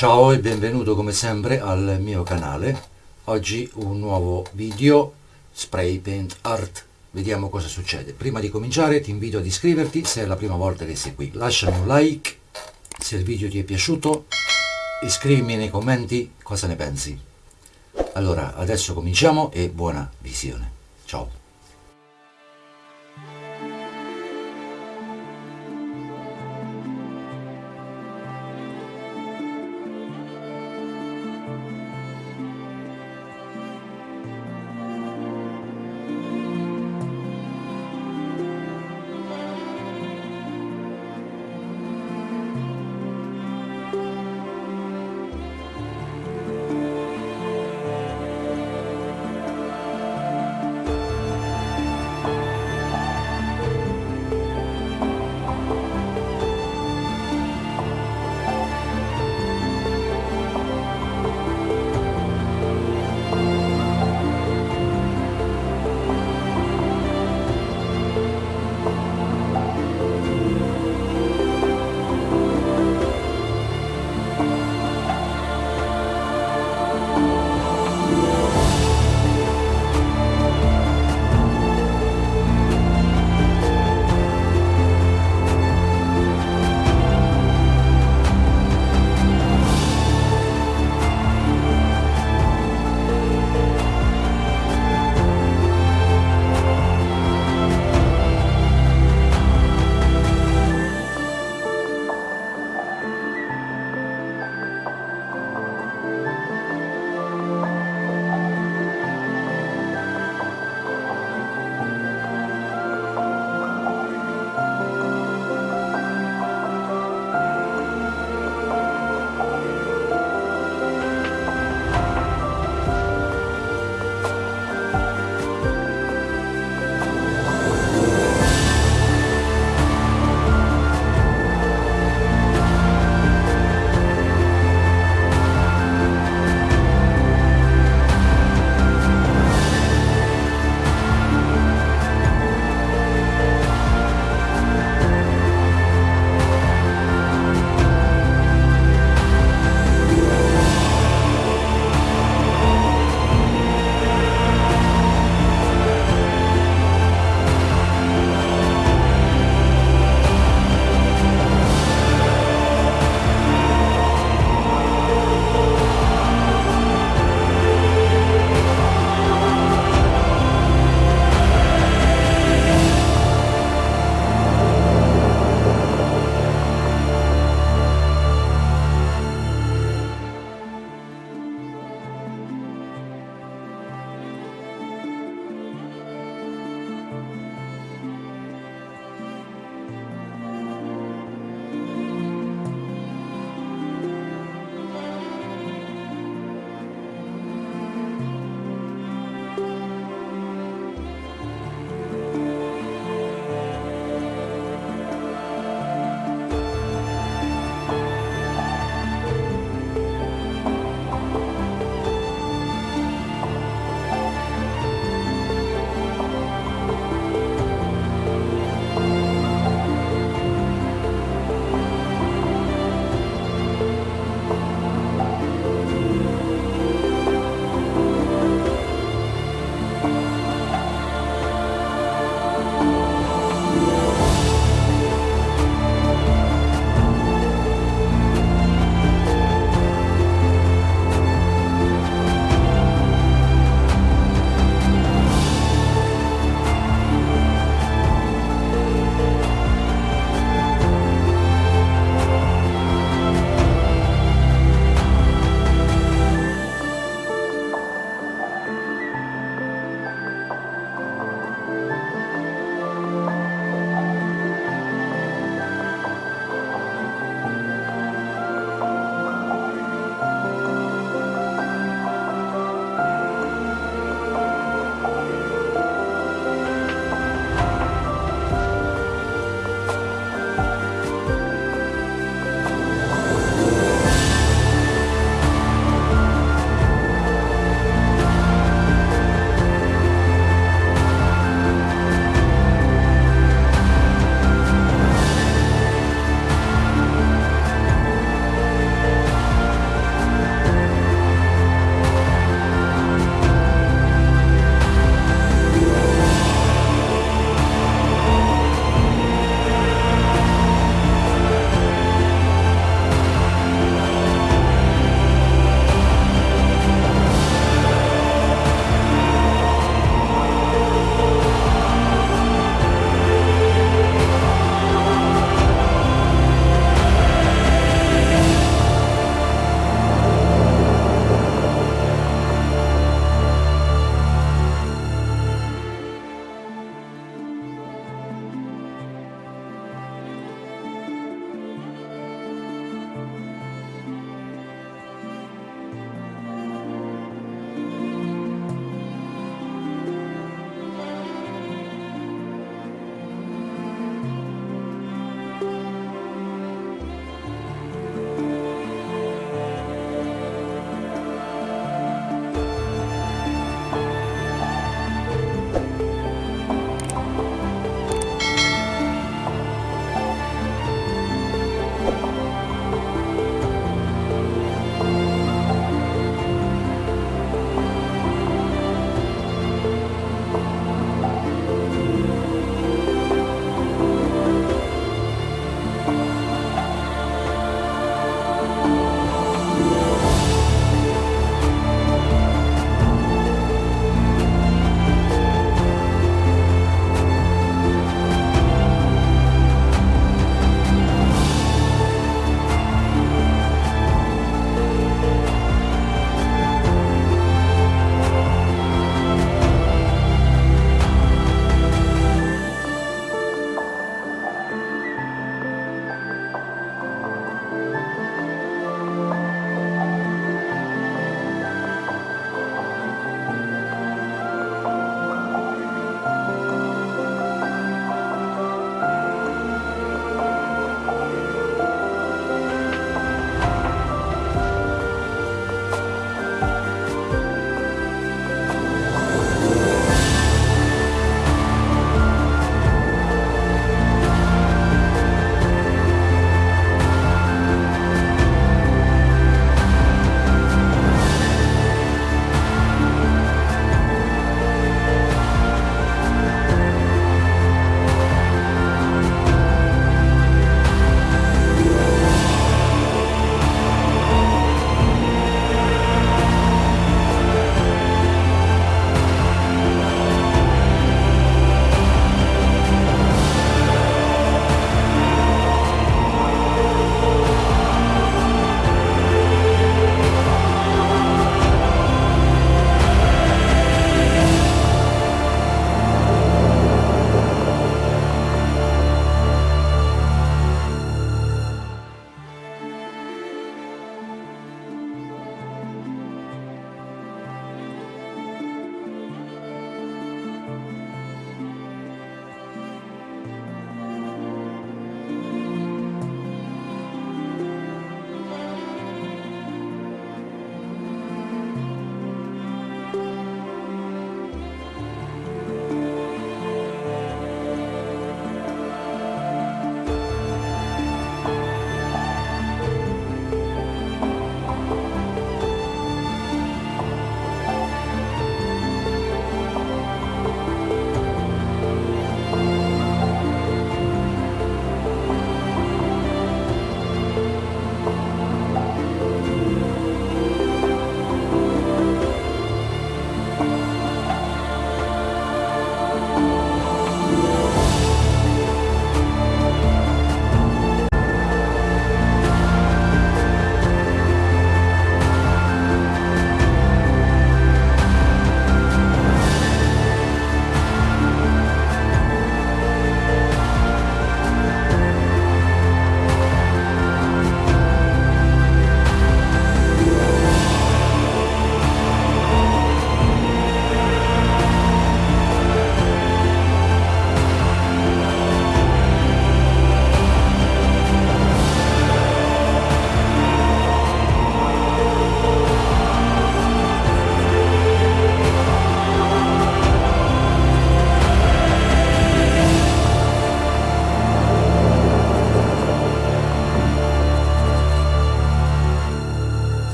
Ciao e benvenuto come sempre al mio canale. Oggi un nuovo video spray paint art. Vediamo cosa succede. Prima di cominciare ti invito ad iscriverti se è la prima volta che sei qui. Lasciami un like se il video ti è piaciuto. Iscrivimi nei commenti cosa ne pensi. Allora, adesso cominciamo e buona visione. Ciao.